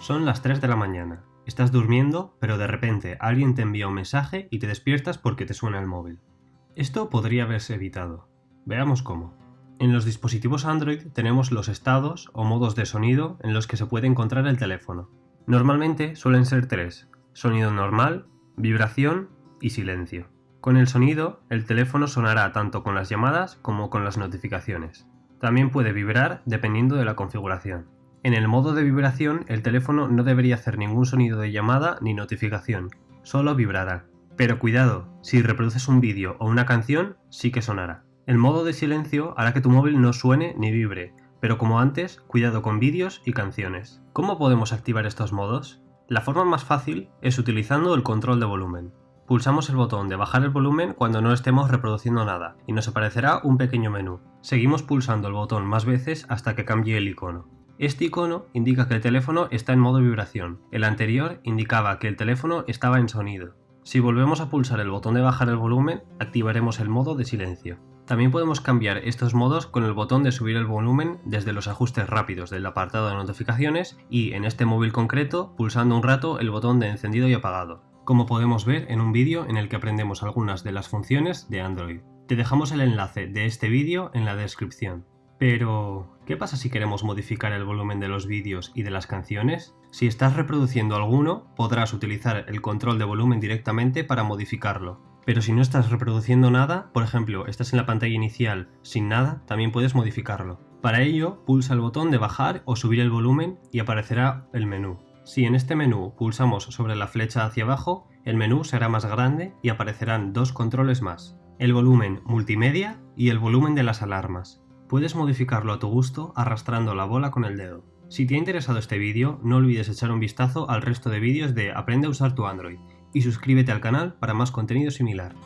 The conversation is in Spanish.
Son las 3 de la mañana. Estás durmiendo, pero de repente alguien te envía un mensaje y te despiertas porque te suena el móvil. Esto podría haberse evitado. Veamos cómo. En los dispositivos Android tenemos los estados o modos de sonido en los que se puede encontrar el teléfono. Normalmente suelen ser tres, sonido normal, vibración y silencio. Con el sonido, el teléfono sonará tanto con las llamadas como con las notificaciones. También puede vibrar dependiendo de la configuración. En el modo de vibración, el teléfono no debería hacer ningún sonido de llamada ni notificación, solo vibrará. Pero cuidado, si reproduces un vídeo o una canción, sí que sonará. El modo de silencio hará que tu móvil no suene ni vibre, pero como antes, cuidado con vídeos y canciones. ¿Cómo podemos activar estos modos? La forma más fácil es utilizando el control de volumen. Pulsamos el botón de bajar el volumen cuando no estemos reproduciendo nada y nos aparecerá un pequeño menú. Seguimos pulsando el botón más veces hasta que cambie el icono. Este icono indica que el teléfono está en modo vibración, el anterior indicaba que el teléfono estaba en sonido. Si volvemos a pulsar el botón de bajar el volumen, activaremos el modo de silencio. También podemos cambiar estos modos con el botón de subir el volumen desde los ajustes rápidos del apartado de notificaciones y, en este móvil concreto, pulsando un rato el botón de encendido y apagado, como podemos ver en un vídeo en el que aprendemos algunas de las funciones de Android. Te dejamos el enlace de este vídeo en la descripción. Pero, ¿qué pasa si queremos modificar el volumen de los vídeos y de las canciones? Si estás reproduciendo alguno, podrás utilizar el control de volumen directamente para modificarlo. Pero si no estás reproduciendo nada, por ejemplo, estás en la pantalla inicial sin nada, también puedes modificarlo. Para ello, pulsa el botón de bajar o subir el volumen y aparecerá el menú. Si en este menú pulsamos sobre la flecha hacia abajo, el menú será más grande y aparecerán dos controles más, el volumen multimedia y el volumen de las alarmas. Puedes modificarlo a tu gusto arrastrando la bola con el dedo. Si te ha interesado este vídeo, no olvides echar un vistazo al resto de vídeos de Aprende a usar tu Android y suscríbete al canal para más contenido similar.